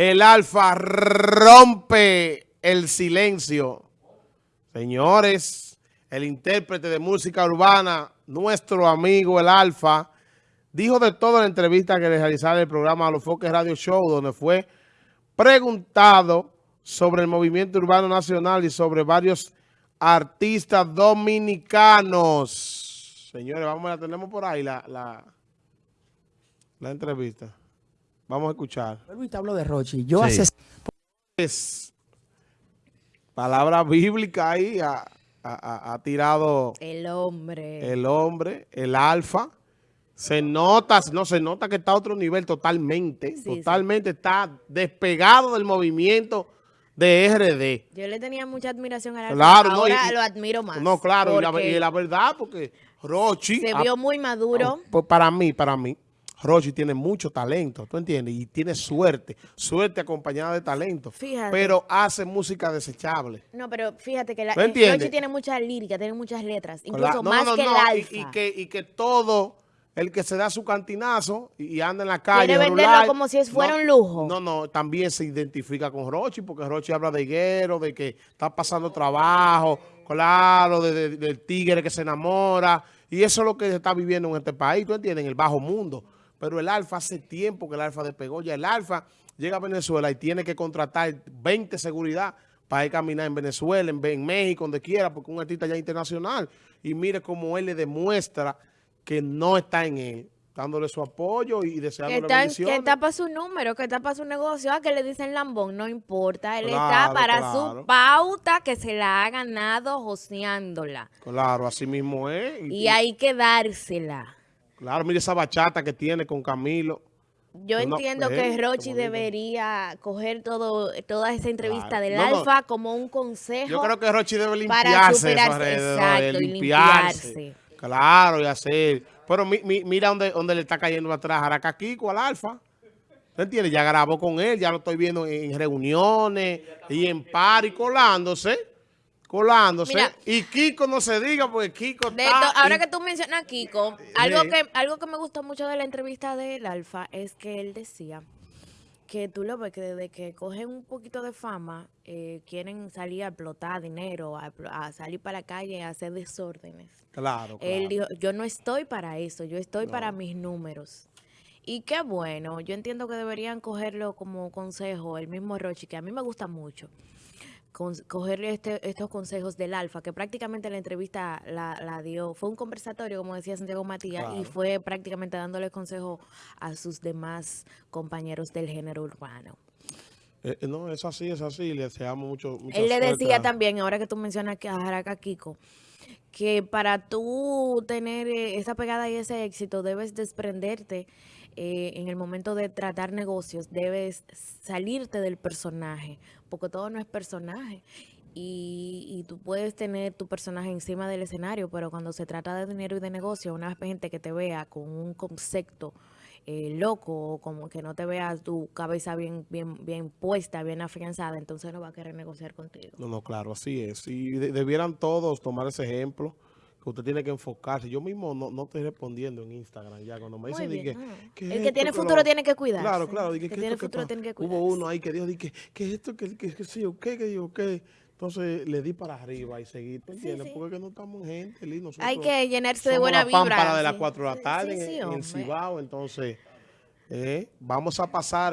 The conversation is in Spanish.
El Alfa rompe el silencio. Señores, el intérprete de música urbana, nuestro amigo el Alfa, dijo de todo en la entrevista que le realizaron el programa A los Foques Radio Show, donde fue preguntado sobre el movimiento urbano nacional y sobre varios artistas dominicanos. Señores, vamos, la tenemos por ahí la, la, la entrevista. Vamos a escuchar. Luis hablo de Rochi. Yo hace... Es palabra bíblica ahí ha, ha, ha, tirado... El hombre. El hombre, el alfa. Se nota, no se nota que está a otro nivel totalmente. Sí, totalmente sí. está despegado del movimiento de RD. Yo le tenía mucha admiración a la claro, ahora no, y, lo admiro más. No, claro, y la, y la, verdad, porque Rochi... Se vio muy maduro. Pues para mí, para mí. Rochi tiene mucho talento, ¿tú entiendes? Y tiene suerte, suerte acompañada de talento. Fíjate. Pero hace música desechable. No, pero fíjate que la, Rochi tiene mucha lírica, tiene muchas letras, incluso no, más no, que el alfa. Y, y, que, y que todo el que se da su cantinazo y, anda en la calle. Quiere venderlo como si fuera un lujo. No, no, también se identifica con Rochi, porque Rochi habla de higuero, de que está pasando trabajo, claro, de, de, del tigre que se enamora. Y eso es lo que se está viviendo en este país, ¿tú entiendes? En el bajo mundo. Pero el Alfa hace tiempo que el Alfa despegó. Ya el Alfa llega a Venezuela y tiene que contratar 20 seguridad para ir a caminar en Venezuela, en, en México, donde quiera, porque un artista ya internacional. Y mire cómo él le demuestra que no está en él, dándole su apoyo y deseándole que bendiciones. Que tapa su número, que tapa su negocio, a que le dicen lambón, no importa. Él claro, está para claro. su pauta que se la ha ganado joseándola. Claro, así mismo es. Y, y hay que dársela. Claro, mire esa bachata que tiene con Camilo. Yo entiendo que Rochi debería coger todo toda esa entrevista claro. del no, Alfa como un consejo. Yo creo que Rochi debe limpiarse para superarse, exacto, limpiarse. limpiarse. Claro, y hacer. Pero mi, mi, mira dónde, dónde le está cayendo atrás a Kiko al Alfa. ¿Te entiendes? Ya grabó con él, ya lo estoy viendo en reuniones y en par y colándose colándose. Mira, y Kiko no se diga porque Kiko está... Ahora y... que tú mencionas a Kiko, algo, que, algo que me gustó mucho de la entrevista del Alfa es que él decía que tú lo ves que desde que cogen un poquito de fama, eh, quieren salir a explotar dinero, a, a, salir para la calle, a hacer desórdenes. Claro, claro. Él dijo, yo no estoy para eso, yo estoy no. para mis números. Y qué bueno, yo entiendo que deberían cogerlo como consejo, el mismo Rochi, que a mí me gusta mucho con, cogerle este, estos consejos del Alfa, que prácticamente la entrevista la, la, dio, fue un conversatorio, como decía Santiago Matías, claro. y fue prácticamente dándole consejo a sus demás compañeros del género urbano. Eh, no, es así, es así, le deseamos mucho. Él le decía también, ahora que tú mencionas a Jaraca Kiko, que para tú tener eh, esa pegada y ese éxito debes desprenderte eh, en el momento de tratar negocios, debes salirte del personaje, porque todo no es personaje. Y, y, tú puedes tener tu personaje encima del escenario, pero cuando se trata de dinero y de negocio, una gente que te vea con un concepto eh, loco, como que no te vea tu cabeza bien, bien, bien puesta, bien afianzada, entonces no va a querer negociar contigo. No, no, claro, así es. Y de, debieran todos tomar ese ejemplo que usted tiene que enfocarse. Yo mismo no, no estoy respondiendo en Instagram ya cuando me dicen que, ah. que, El que tiene futuro lo... tiene que cuidar. Claro, claro. El que, tiene futuro tiene que cuidar. Hubo uno ahí que dijo que, que esto, que, que, que sí, ok, que digo, ok. Entonces le di para arriba y seguí, ¿tú entiendes? Sí, sí. Porque no estamos en gente, Hay que llenarse de buena vibra. para de las 4 de la tarde en, Cibao, entonces eh, vamos a pasar